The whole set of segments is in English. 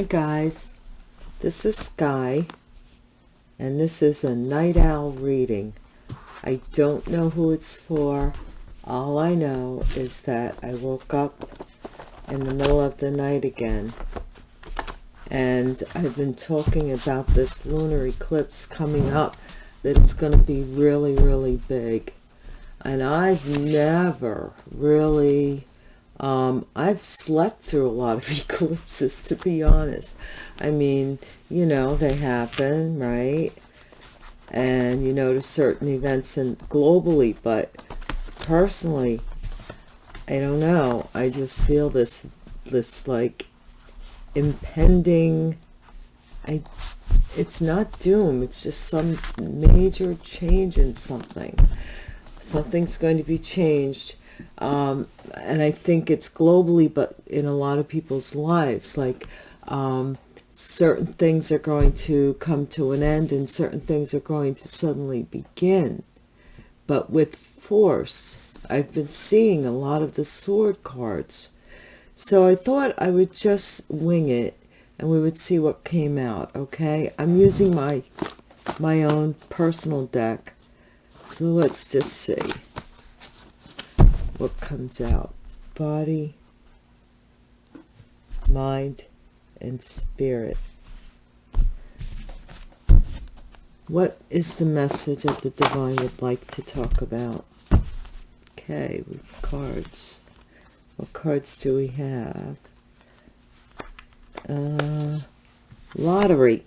Hi guys, this is Sky and this is a night owl reading. I don't know who it's for. All I know is that I woke up in the middle of the night again and I've been talking about this lunar eclipse coming up that's going to be really really big and I've never really um, I've slept through a lot of eclipses, to be honest. I mean, you know, they happen, right? And you notice certain events and globally, but personally, I don't know. I just feel this, this like impending, I, it's not doom. It's just some major change in something. Something's going to be changed um, and I think it's globally, but in a lot of people's lives, like um, certain things are going to come to an end and certain things are going to suddenly begin. But with force, I've been seeing a lot of the sword cards. So I thought I would just wing it and we would see what came out, okay? I'm using my my own personal deck. So let's just see what comes out. Body mind and spirit. What is the message that the divine would like to talk about? Okay with cards. What cards do we have? Uh lottery.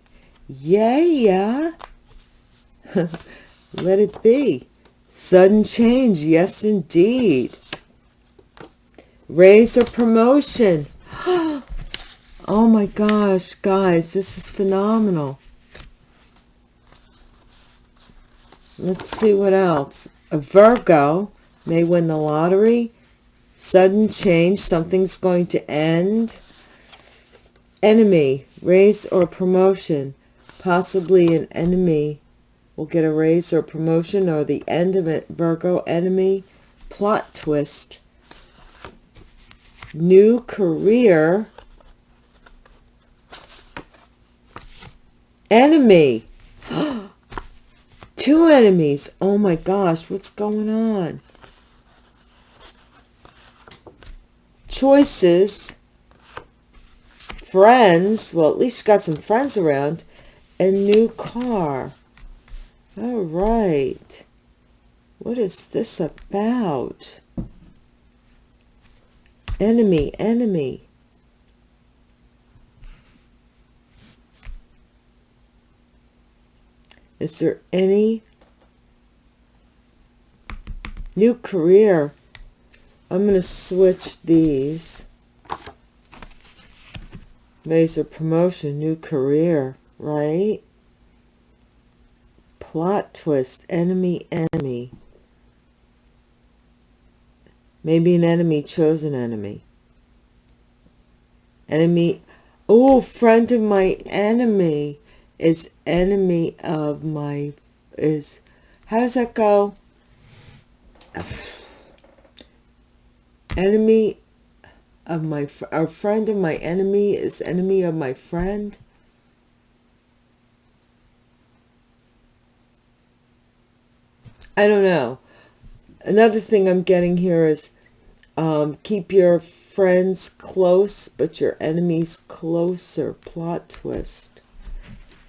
Yeah yeah. Let it be sudden change yes indeed. Raise or promotion. Oh my gosh guys this is phenomenal. Let's see what else. A virgo may win the lottery. Sudden change something's going to end. Enemy raise or promotion. Possibly an enemy will get a raise or promotion or the end of it. Virgo enemy plot twist. New career. Enemy. Two enemies. Oh my gosh what's going on? Choices. Friends. Well at least you got some friends around. And new car all right. What is this about? Enemy enemy. Is there any new career? I'm going to switch these. Major promotion new career right plot twist enemy enemy Maybe an enemy chose an enemy. Enemy. Oh, friend of my enemy is enemy of my is how does that go enemy of my our friend of my enemy is enemy of my friend I don't know another thing I'm getting here is um, keep your friends close, but your enemies closer. Plot twist.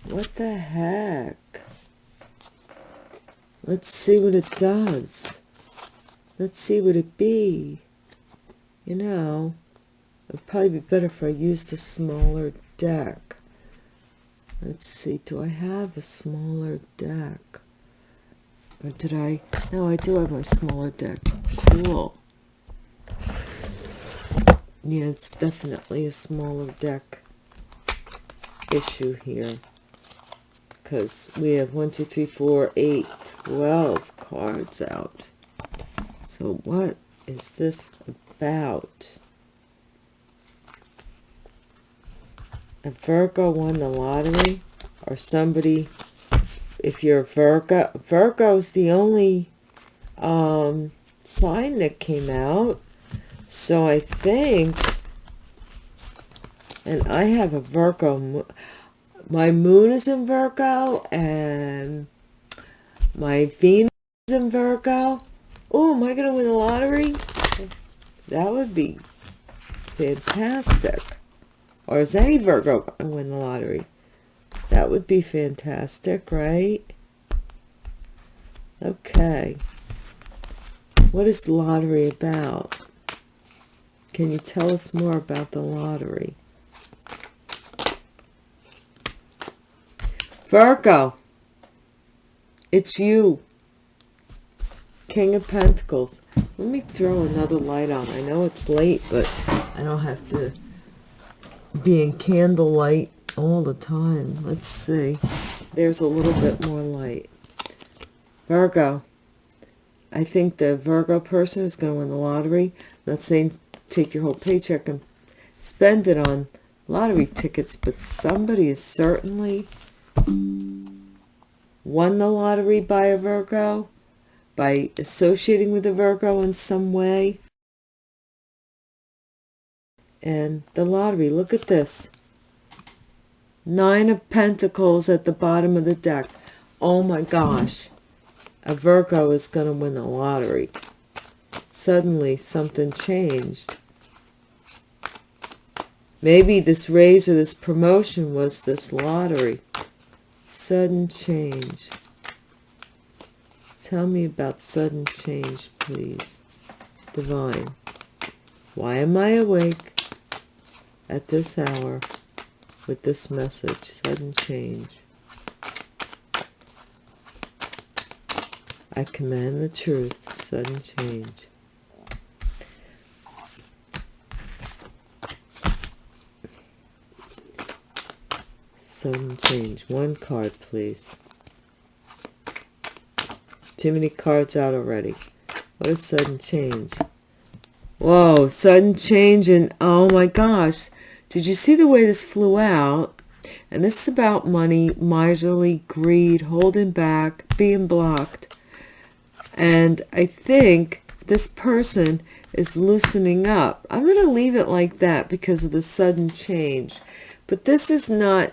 What the heck? Let's see what it does. Let's see what it be. You know, it'd probably be better if I used a smaller deck. Let's see, do I have a smaller deck? Or did I? No, I do have my smaller deck. Cool. Yeah, it's definitely a smaller deck issue here. Because we have 1, 2, 3, 4, 8, 12 cards out. So what is this about? A Virgo won the lottery? Or somebody if you're Virgo, Virgo's the only um, sign that came out. So I think And I have a Virgo. My moon is in Virgo and my Venus is in Virgo. Oh, am I going to win the lottery? That would be fantastic. Or is any Virgo going to win the lottery? That would be fantastic, right? Okay. What is lottery about? Can you tell us more about the lottery? Virgo. It's you. King of Pentacles. Let me throw another light on. I know it's late, but I don't have to be in candlelight all the time. Let's see. There's a little bit more light. Virgo. I think the Virgo person is going to win the lottery. I'm not saying take your whole paycheck and spend it on lottery tickets, but somebody is certainly won the lottery by a Virgo, by associating with a Virgo in some way. And the lottery, look at this. Nine of Pentacles at the bottom of the deck. Oh my gosh. A Virgo is going to win the lottery. Suddenly something changed. Maybe this raise or this promotion was this lottery. Sudden change. Tell me about sudden change, please. Divine. Why am I awake at this hour with this message? Sudden change. I command the truth. Sudden change. Sudden change. One card, please. Too many cards out already. What is sudden change? Whoa, sudden change and oh my gosh. Did you see the way this flew out? And this is about money, miserly, greed, holding back, being blocked. And I think this person is loosening up. I'm going to leave it like that because of the sudden change. But this is not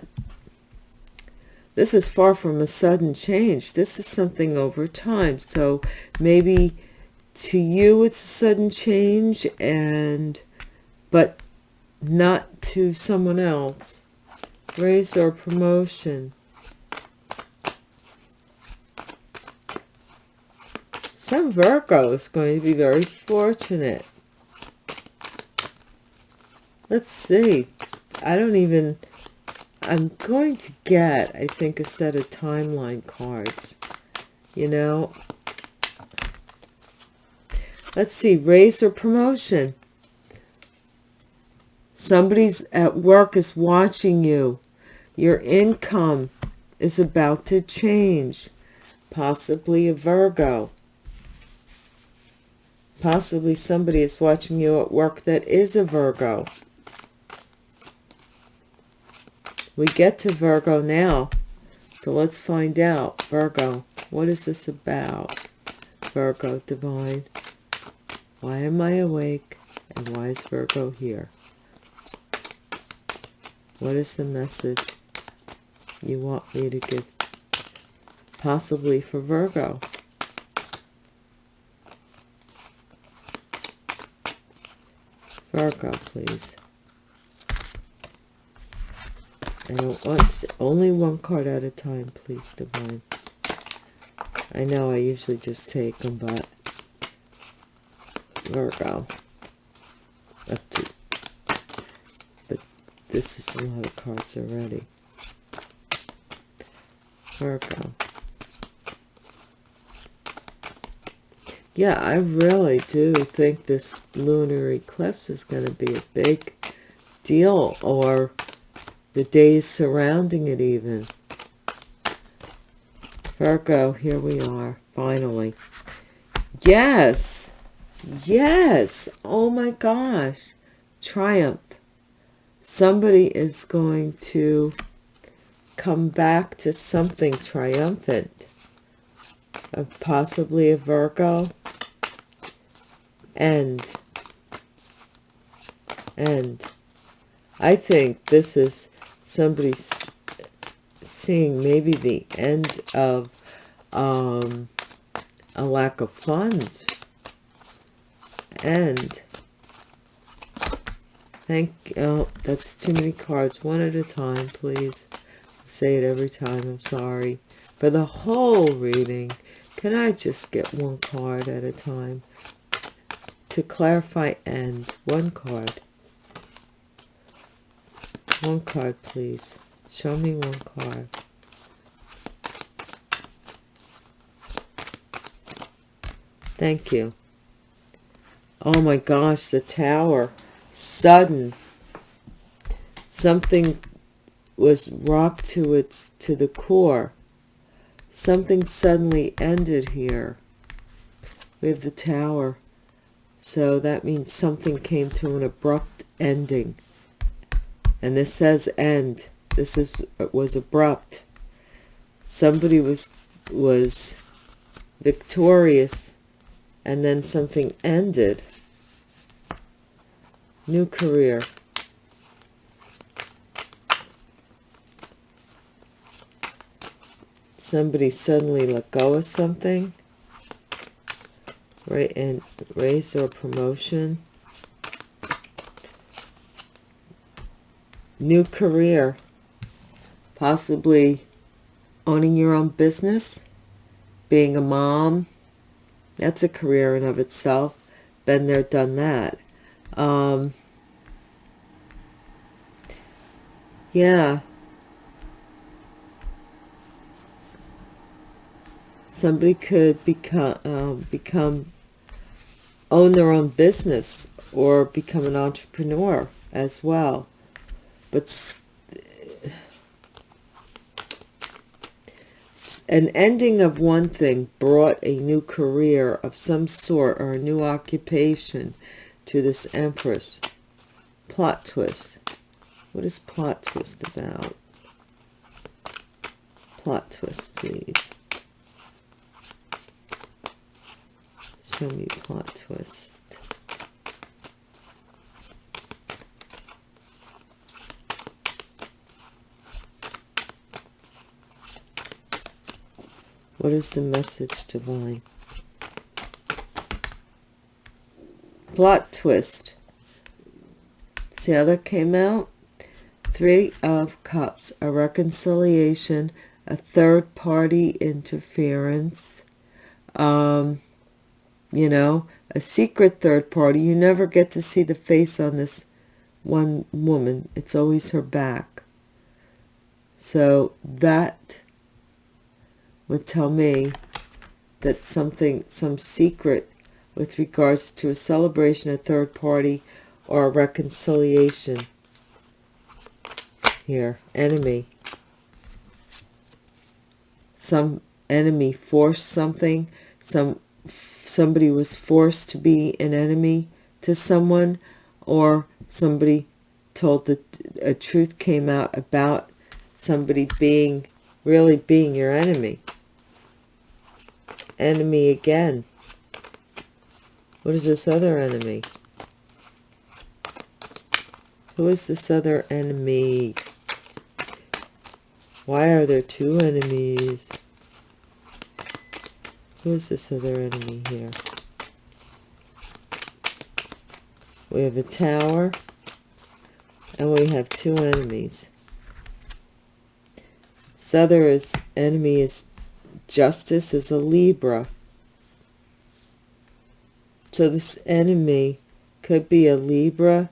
this is far from a sudden change. This is something over time. So maybe to you it's a sudden change and but not to someone else. Raise or promotion. Some Virgo is going to be very fortunate. Let's see. I don't even I'm going to get, I think, a set of timeline cards. You know, let's see, raise or promotion. Somebody's at work is watching you. Your income is about to change. Possibly a Virgo. Possibly somebody is watching you at work that is a Virgo. We get to Virgo now. So let's find out. Virgo, what is this about? Virgo, divine. Why am I awake? And why is Virgo here? What is the message you want me to give? Possibly for Virgo. Virgo, please. I don't want only one card at a time, please, Divine. I know I usually just take them, but Virgo. Up to, this is a lot of cards already. Virgo. Yeah, I really do think this lunar eclipse is going to be a big deal or the days surrounding it even. Virgo, here we are, finally. Yes, yes, oh my gosh, triumph. Somebody is going to come back to something triumphant. Possibly a Virgo. and, End. I think this is somebody seeing maybe the end of um, a lack of funds. And thank oh that's too many cards. One at a time please. I say it every time. I'm sorry. For the whole reading can i just get one card at a time? To clarify end one card. One card please. Show me one card. Thank you. Oh my gosh the tower sudden something was rocked to its to the core. Something suddenly ended here we have the tower. So that means something came to an abrupt ending. And this says end. This is was abrupt. Somebody was was victorious and then something ended new career. Somebody suddenly let go of something. Right and raise or promotion. New career. Possibly owning your own business. Being a mom. That's a career in of itself. Been there done that um, yeah. Somebody could become um, become own their own business or become an entrepreneur as well. But an ending of one thing brought a new career of some sort or a new occupation to this empress plot twist. What is plot twist about? Plot twist please. Show me plot twist. What is the message divine plot twist. See how that came out? Three of cups a reconciliation a third party interference um you know a secret third party. You never get to see the face on this one woman. It's always her back. So that would tell me that something some secret with regards to a celebration, a third party, or a reconciliation. Here, enemy. Some enemy forced something. Some somebody was forced to be an enemy to someone, or somebody told that a truth came out about somebody being really being your enemy. Enemy again. What is this other enemy? Who is this other enemy? Why are there two enemies? Who is this other enemy here? We have a tower. And we have two enemies. This other is, enemy is justice is a Libra. So this enemy could be a Libra,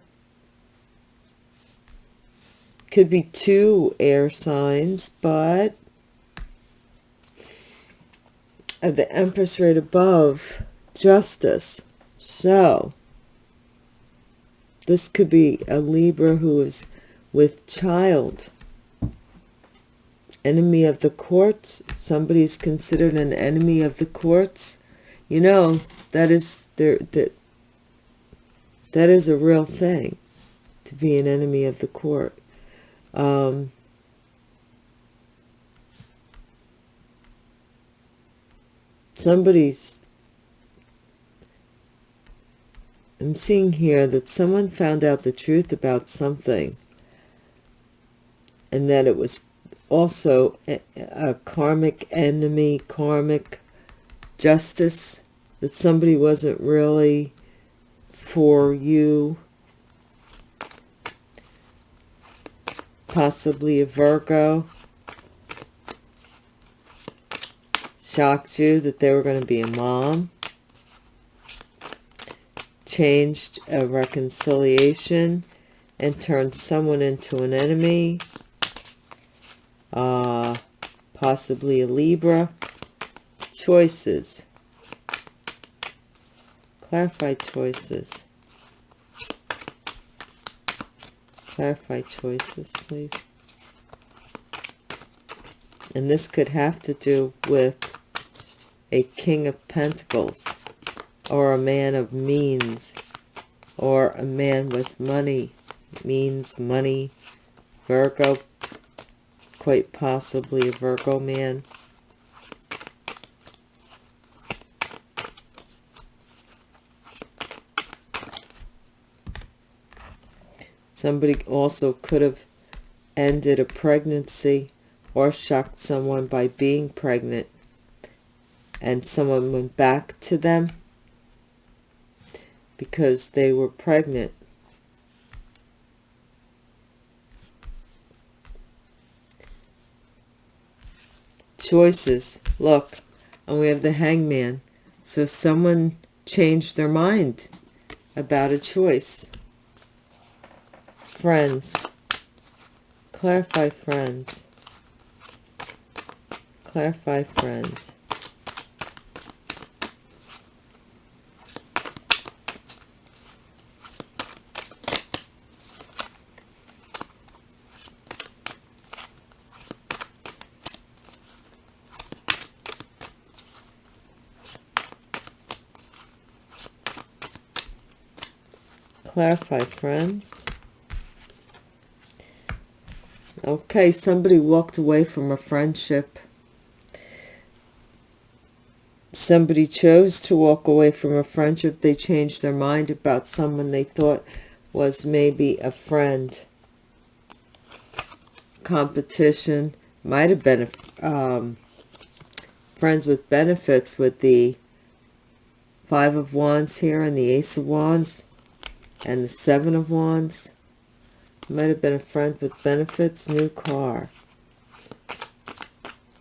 could be two air signs, but the Empress right above, Justice. So, this could be a Libra who is with child. Enemy of the courts. Somebody is considered an enemy of the courts. You know, that is there that that is a real thing to be an enemy of the court. Um, somebody's I'm seeing here that someone found out the truth about something and that it was also a, a karmic enemy, karmic justice, that somebody wasn't really for you. Possibly a Virgo. Shocked you that they were going to be a mom. Changed a reconciliation and turned someone into an enemy. Uh, possibly a Libra. Choices. Clarify choices. Clarify choices, please. And this could have to do with a King of Pentacles or a man of means or a man with money, means, money, Virgo, quite possibly a Virgo man. Somebody also could have ended a pregnancy or shocked someone by being pregnant and someone went back to them because they were pregnant. Choices. Look, and we have the hangman. So someone changed their mind about a choice friends. Clarify friends. Clarify friends. Clarify friends. Okay, somebody walked away from a friendship. Somebody chose to walk away from a friendship. They changed their mind about someone they thought was maybe a friend. Competition. Might have been um, friends with benefits with the Five of Wands here and the Ace of Wands and the Seven of Wands. Might have been a friend with benefits. New car.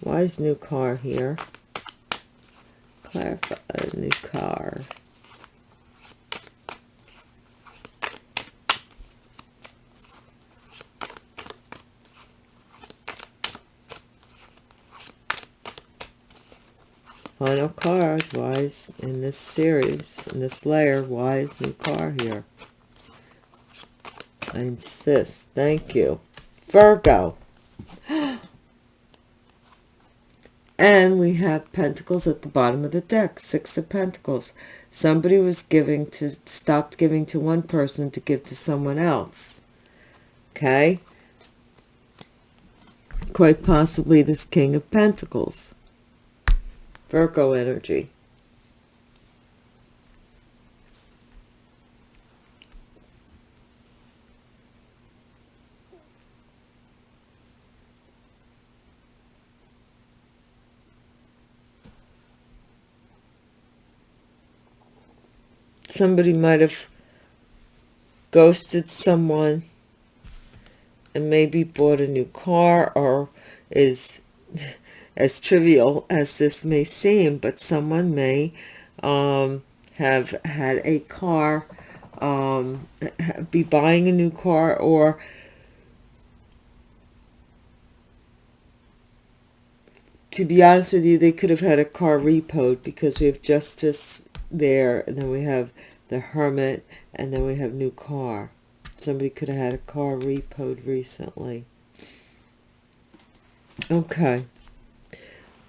Why is new car here? Clarify a new car. Final card, why is in this series, in this layer, why is new car here? I insist. Thank you. Virgo. And we have Pentacles at the bottom of the deck. Six of Pentacles. Somebody was giving to, stopped giving to one person to give to someone else. Okay? Quite possibly this King of Pentacles. Virgo energy. Somebody might have ghosted someone and maybe bought a new car or is as trivial as this may seem but someone may um, have had a car um, be buying a new car or to be honest with you they could have had a car repoed because we have justice there and then we have the Hermit, and then we have new car. Somebody could have had a car repoed recently. Okay.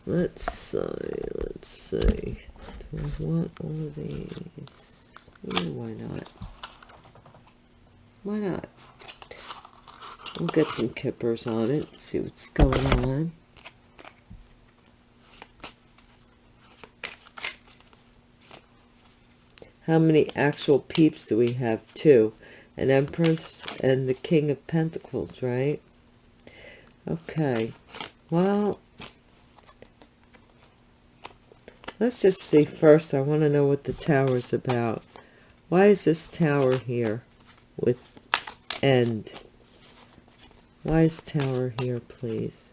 Let's see, let's see. Do I want all of these? Ooh, why not? Why not? We'll get some kippers on it, see what's going on. How many actual peeps do we have? Two. An Empress and the King of Pentacles, right? Okay, well, let's just see first. I want to know what the tower's about. Why is this tower here with end? Why is tower here, please?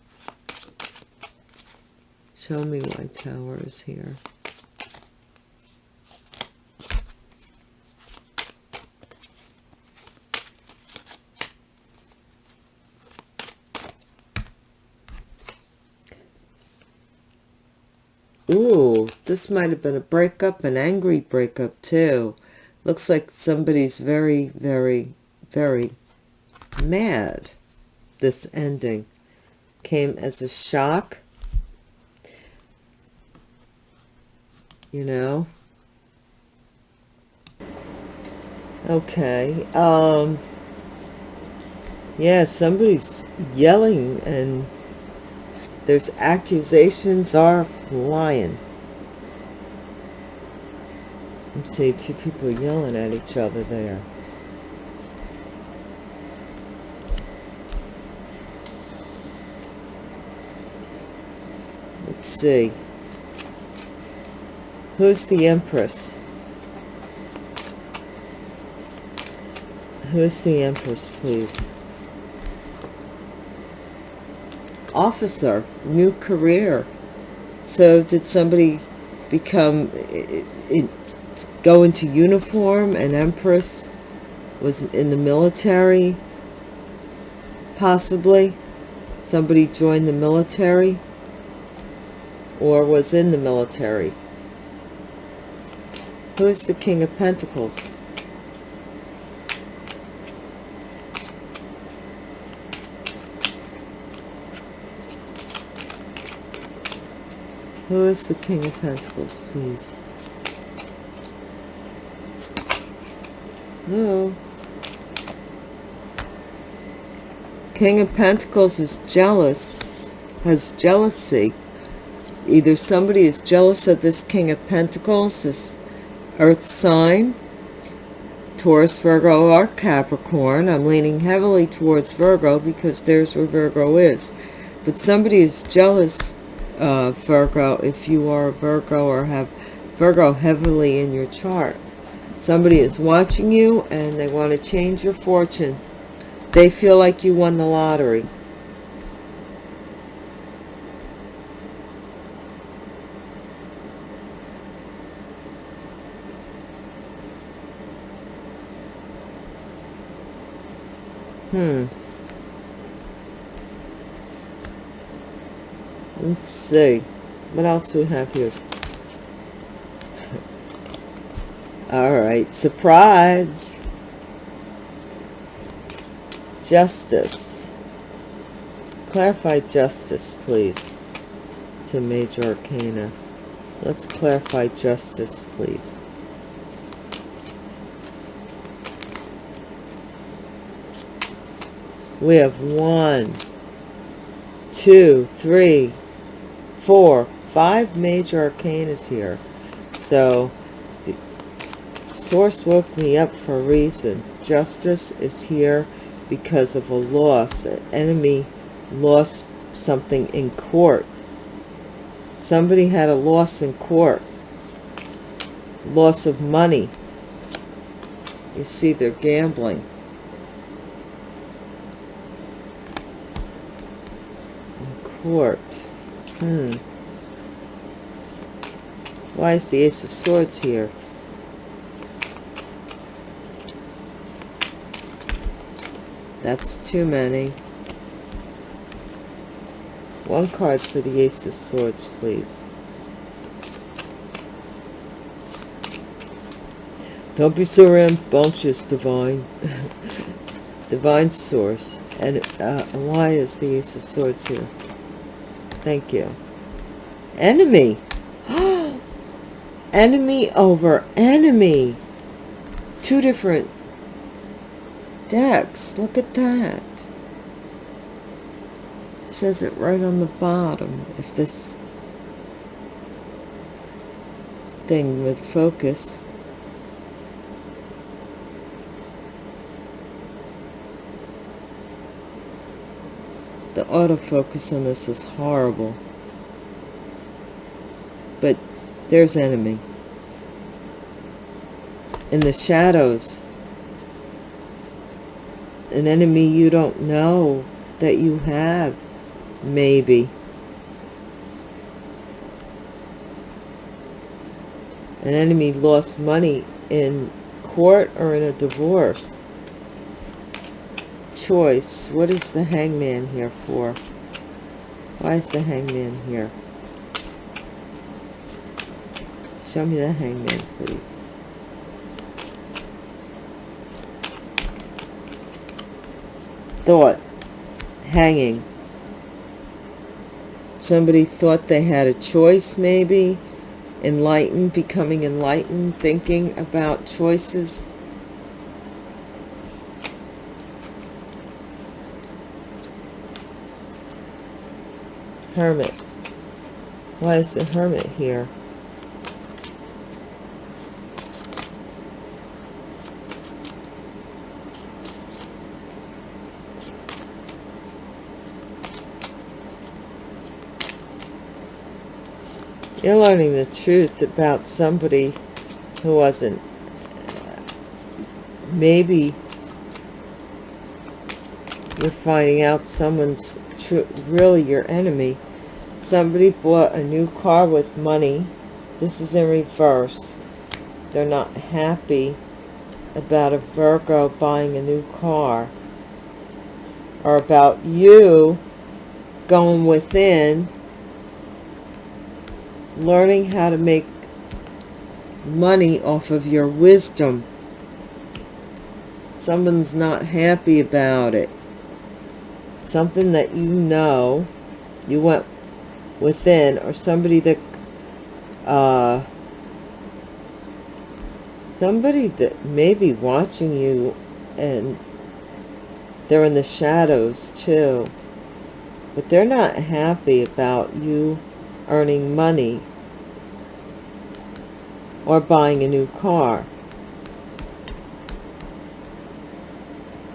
Show me why tower is here. Ooh, this might have been a breakup, an angry breakup too. Looks like somebody's very, very, very mad. This ending came as a shock. You know? Okay. Um, yeah, somebody's yelling and there's accusations are flying. I'm two people yelling at each other there. Let's see. Who's the Empress? Who's the Empress, please? officer, new career. So did somebody become, it, it, go into uniform? An empress was in the military, possibly. Somebody joined the military or was in the military. Who is the King of Pentacles? Who is the King of Pentacles, please? No. King of Pentacles is jealous, has jealousy. Either somebody is jealous of this King of Pentacles, this Earth sign, Taurus, Virgo, or Capricorn. I'm leaning heavily towards Virgo because there's where Virgo is. But somebody is jealous uh, Virgo, if you are a Virgo or have Virgo heavily in your chart. Somebody is watching you and they want to change your fortune. They feel like you won the lottery. Hmm. Let's see. What else do we have here? Alright, surprise! Justice. Clarify justice, please. To Major Arcana. Let's clarify justice, please. We have one, two, three, four, five major arcanas here. So, Source woke me up for a reason. Justice is here because of a loss. An enemy lost something in court. Somebody had a loss in court. Loss of money. You see, they're gambling. In court. Hmm. Why is the Ace of Swords here? That's too many. One card for the Ace of Swords, please. Don't be so rambunctious, Divine. Divine Source. And uh, why is the Ace of Swords here? Thank you. Enemy. enemy over enemy. Two different decks. Look at that. It says it right on the bottom. If this thing with focus The autofocus on this is horrible. But there's enemy. In the shadows. An enemy you don't know that you have. Maybe. An enemy lost money in court or in a divorce choice. What is the hangman here for? Why is the hangman here? Show me the hangman, please. Thought. Hanging. Somebody thought they had a choice, maybe. Enlightened, becoming enlightened, thinking about choices. Hermit. Why is the Hermit here? You're learning the truth about somebody who wasn't maybe you're finding out someone's really your enemy. Somebody bought a new car with money. This is in reverse. They're not happy about a Virgo buying a new car. Or about you going within learning how to make money off of your wisdom. Someone's not happy about it. Something that you know you went within or somebody that uh, somebody that may be watching you and they're in the shadows too but they're not happy about you earning money or buying a new car.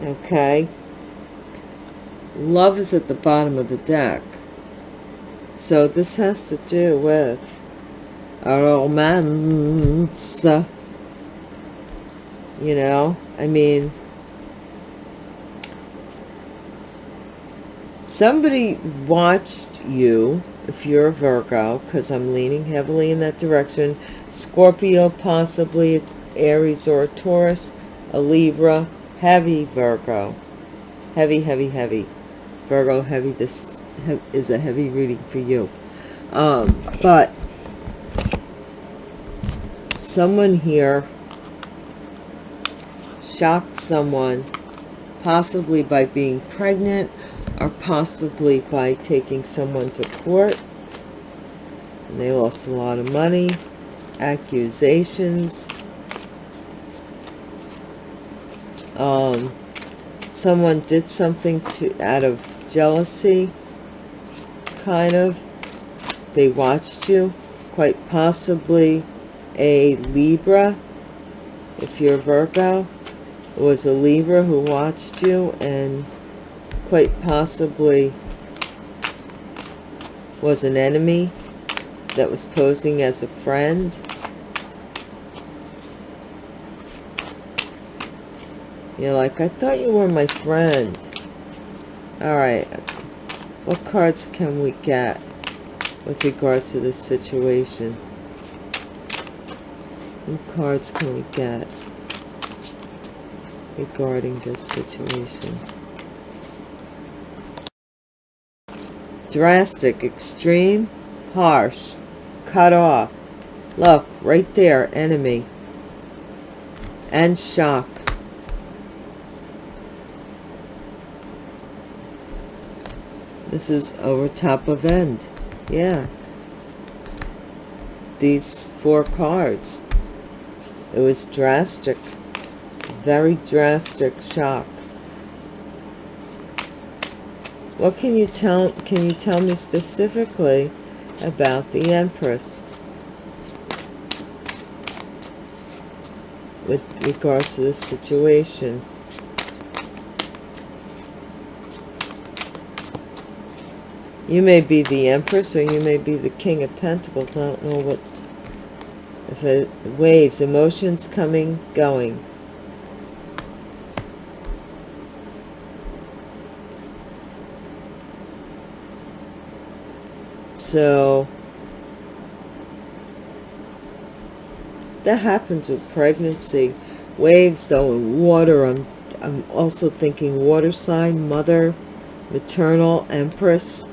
Okay? Love is at the bottom of the deck. So this has to do with a romance. You know, I mean, somebody watched you, if you're a Virgo, because I'm leaning heavily in that direction, Scorpio, possibly Aries or a Taurus, a Libra, heavy Virgo, heavy, heavy, heavy, Virgo, heavy, this is a heavy reading for you. Um, but someone here shocked someone possibly by being pregnant or possibly by taking someone to court and they lost a lot of money accusations um, someone did something to out of jealousy kind of. They watched you, quite possibly a Libra, if you're Virgo. It was a Libra who watched you and quite possibly was an enemy that was posing as a friend. You're like, I thought you were my friend. All right, what cards can we get with regards to this situation? What cards can we get regarding this situation? Drastic, extreme, harsh, cut off. Look, right there, enemy. And shock. This is over top of end. Yeah. These four cards. It was drastic. Very drastic shock. What can you tell can you tell me specifically about the Empress? With regards to this situation. You may be the Empress or you may be the King of Pentacles. I don't know what's... If it waves, emotions coming, going. So... That happens with pregnancy. Waves, though, and water. I'm, I'm also thinking water sign, mother, maternal, empress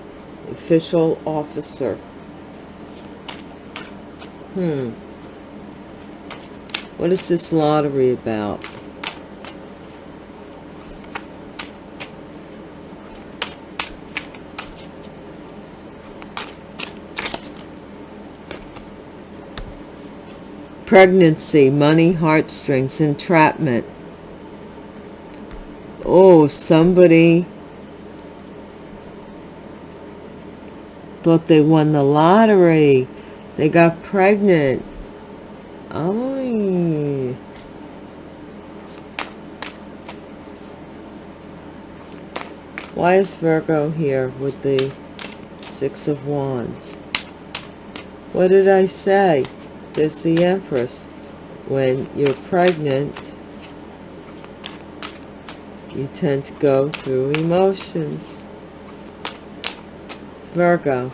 official officer. Hmm. What is this lottery about? Pregnancy, money, heartstrings, entrapment. Oh, somebody thought they won the lottery. They got pregnant. Oh. Why is Virgo here with the Six of Wands? What did I say? There's the Empress. When you're pregnant, you tend to go through emotions. Virgo.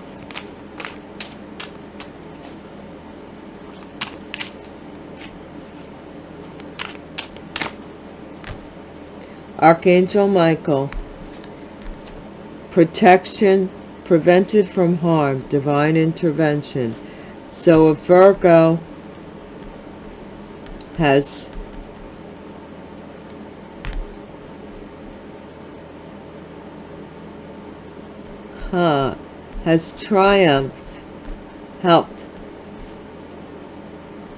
Archangel Michael. Protection, prevented from harm, divine intervention. So if Virgo has huh, has triumphed, helped.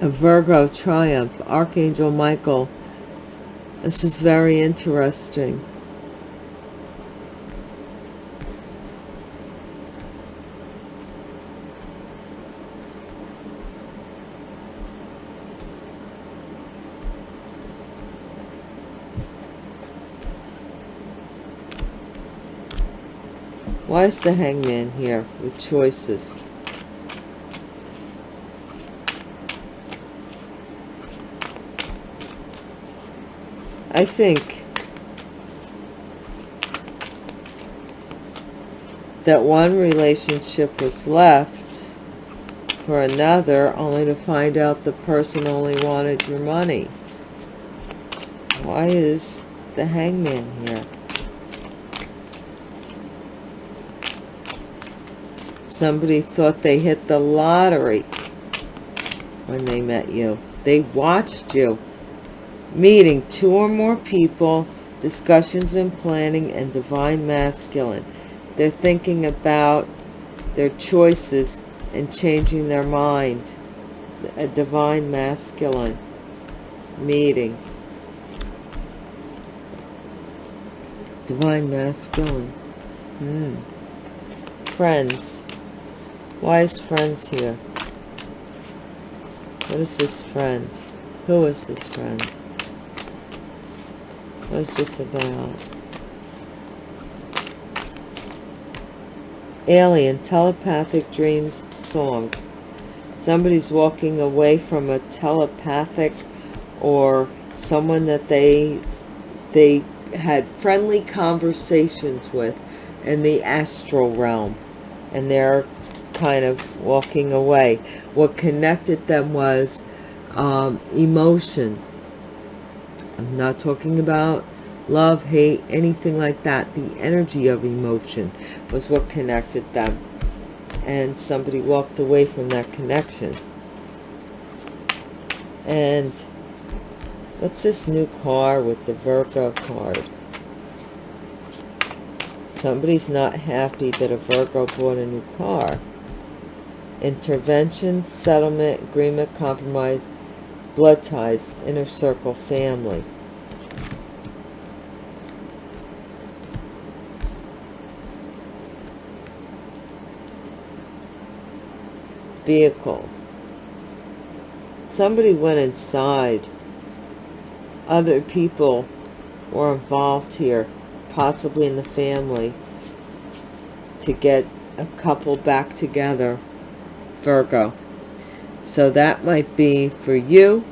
A Virgo triumph, Archangel Michael. This is very interesting. Why is the hangman here with choices? I think that one relationship was left for another only to find out the person only wanted your money. Why is the hangman here? Somebody thought they hit the lottery when they met you. They watched you. Meeting two or more people, discussions and planning, and divine masculine. They're thinking about their choices and changing their mind. A divine masculine meeting. Divine masculine. Hmm. Friends. Why is friends here? What is this friend? Who is this friend? What is this about? Alien, telepathic dreams, songs. Somebody's walking away from a telepathic or someone that they they had friendly conversations with in the astral realm and they're kind of walking away. What connected them was um, emotion. I'm not talking about love, hate, anything like that. The energy of emotion was what connected them. And somebody walked away from that connection. And what's this new car with the Virgo card? Somebody's not happy that a Virgo bought a new car intervention, settlement, agreement, compromise, blood ties, inner circle, family. Vehicle. Somebody went inside. Other people were involved here, possibly in the family, to get a couple back together, Virgo. So that might be for you,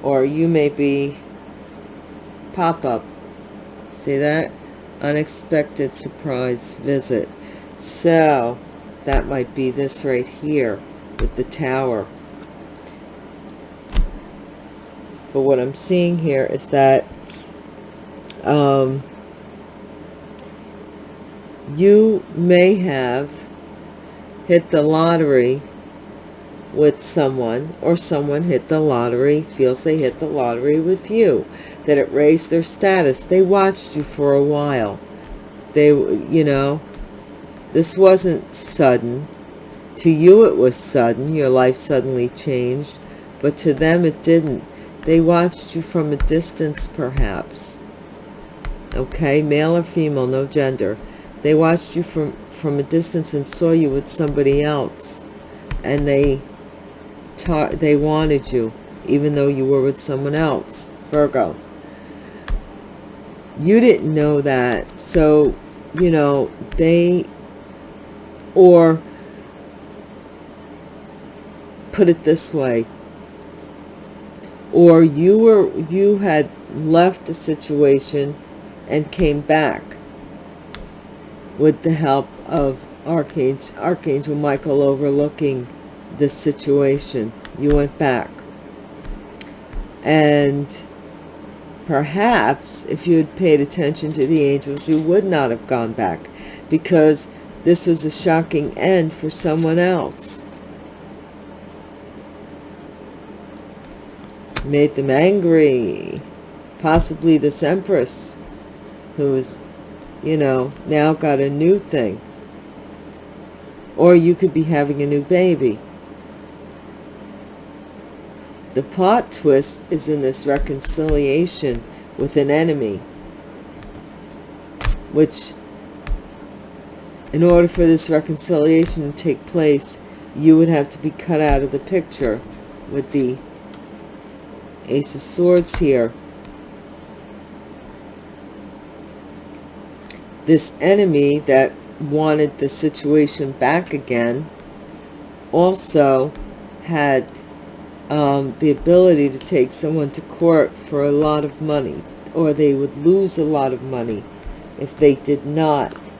or you may be pop-up. See that? Unexpected surprise visit. So that might be this right here with the tower. But what I'm seeing here is that um, you may have hit the lottery with someone or someone hit the lottery feels they hit the lottery with you that it raised their status. They watched you for a while. They you know this wasn't sudden. To you it was sudden your life suddenly changed but to them it didn't. They watched you from a distance perhaps. Okay male or female no gender they watched you from from a distance and saw you with somebody else and they taught they wanted you even though you were with someone else. Virgo. You didn't know that so you know they or put it this way or you were you had left a situation and came back with the help of Archangel, Archangel Michael overlooking this situation. You went back. And perhaps if you had paid attention to the angels, you would not have gone back because this was a shocking end for someone else. Made them angry. Possibly this Empress who is you know, now got a new thing. Or you could be having a new baby. The plot twist is in this reconciliation with an enemy. Which, in order for this reconciliation to take place, you would have to be cut out of the picture with the Ace of Swords here. This enemy that wanted the situation back again also had um, the ability to take someone to court for a lot of money or they would lose a lot of money if they did not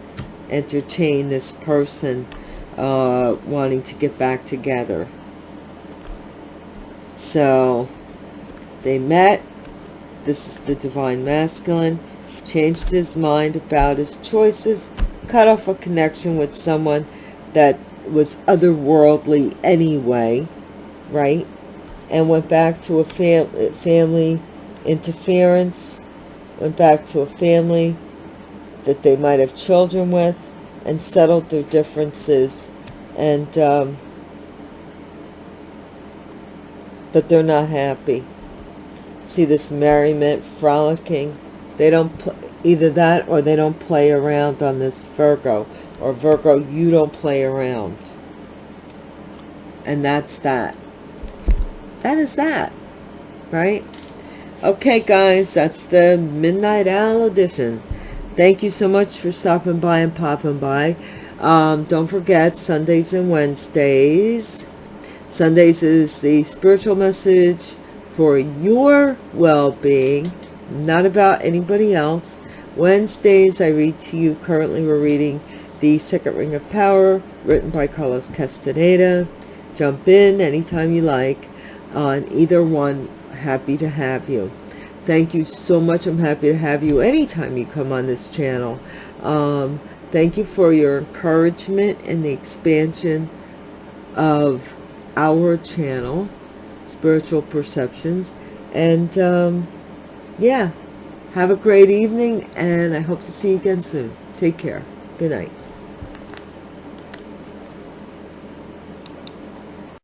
entertain this person uh, wanting to get back together. So they met. This is the Divine Masculine changed his mind about his choices, cut off a connection with someone that was otherworldly anyway, right? And went back to a fam family interference, went back to a family that they might have children with, and settled their differences. And, um, but they're not happy. See this merriment, frolicking, they don't either that or they don't play around on this Virgo or Virgo you don't play around. And that's that. That is that right? Okay guys that's the midnight owl edition. Thank you so much for stopping by and popping by. Um, don't forget sundays and wednesdays. Sundays is the spiritual message for your well-being not about anybody else. Wednesdays, I read to you. Currently, we're reading The Second Ring of Power, written by Carlos Castaneda. Jump in anytime you like on either one. Happy to have you. Thank you so much. I'm happy to have you anytime you come on this channel. Um, thank you for your encouragement and the expansion of our channel, Spiritual Perceptions. And um, yeah, have a great evening and I hope to see you again soon. Take care. Good night.